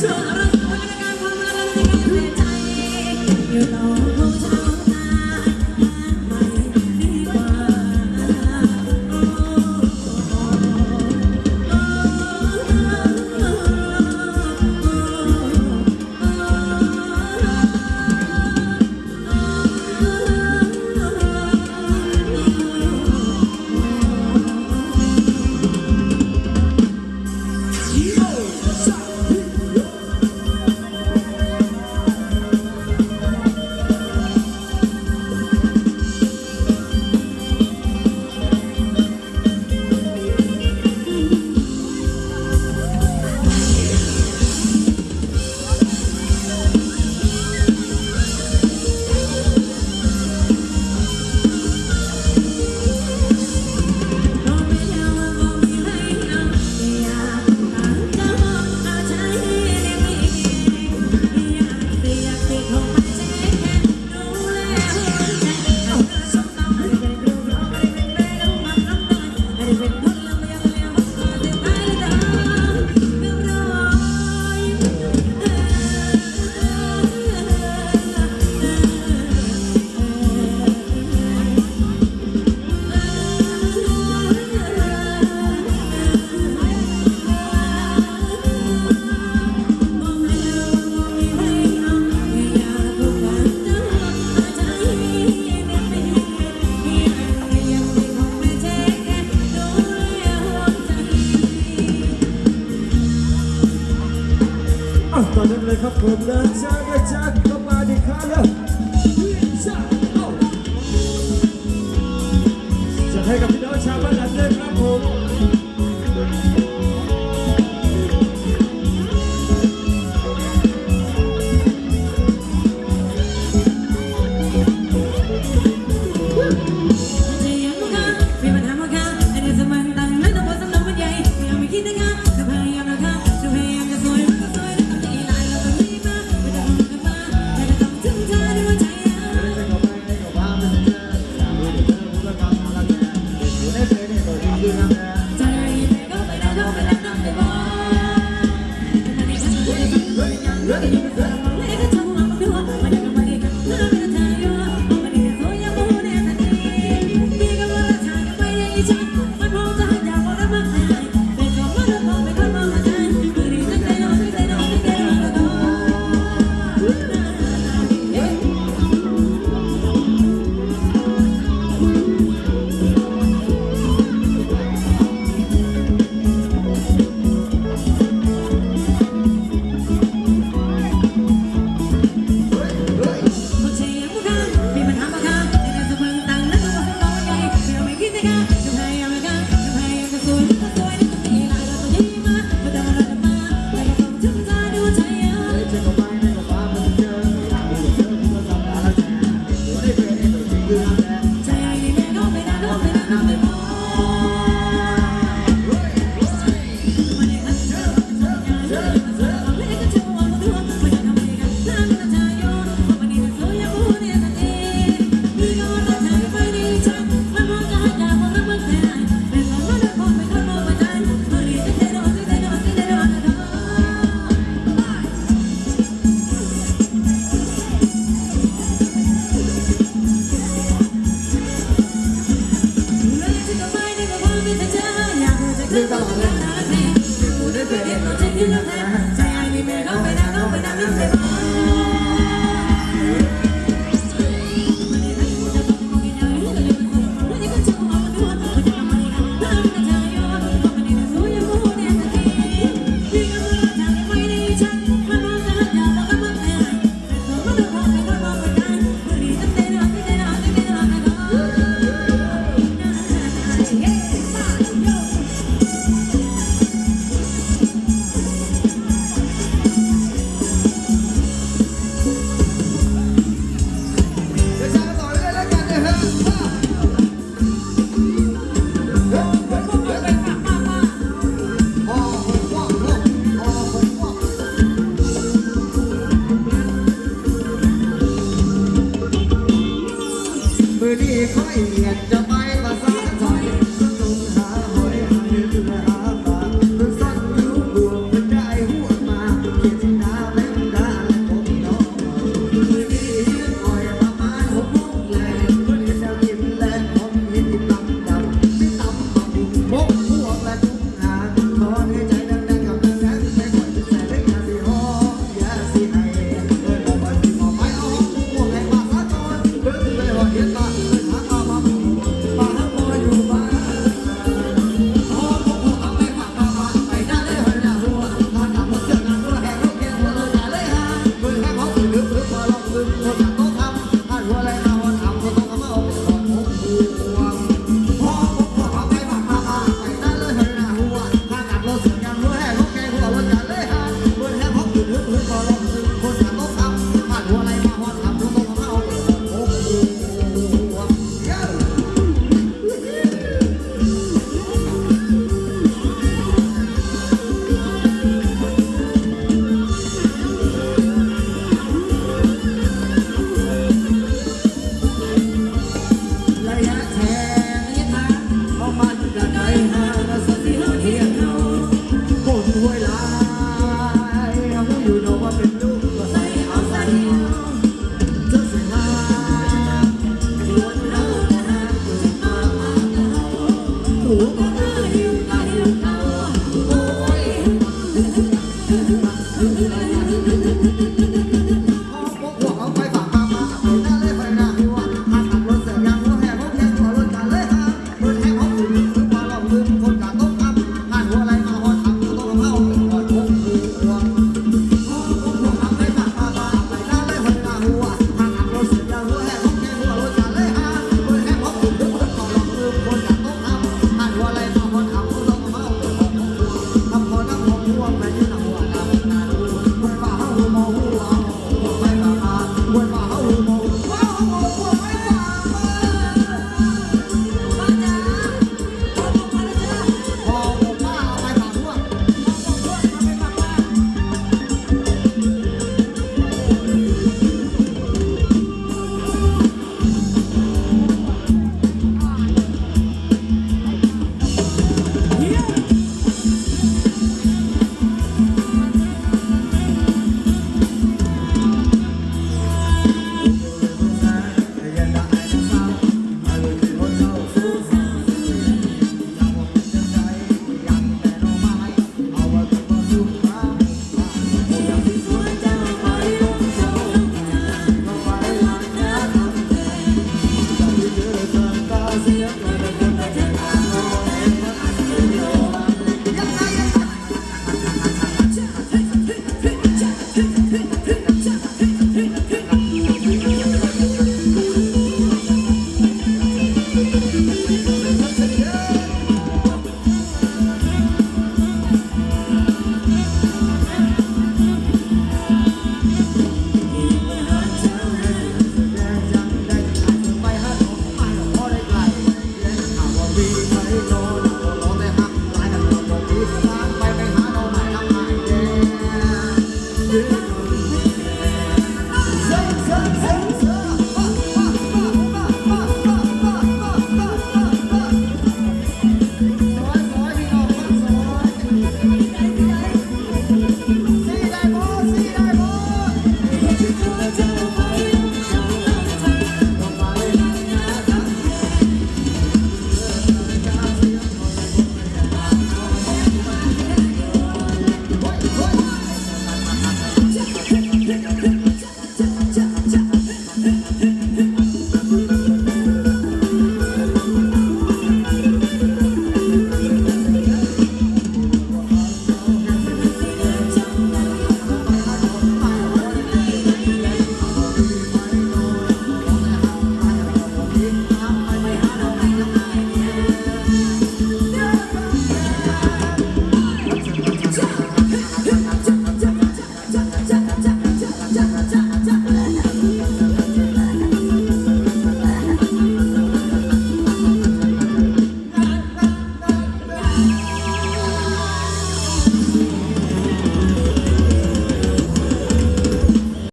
You know. อะตอนนั้นเลยครับผมเดินช้าก็ช้าเข้ามาดีครับแล้วช้าจะให้กับพี่น้องชาวบ้านหลังเลยครับผม ลืม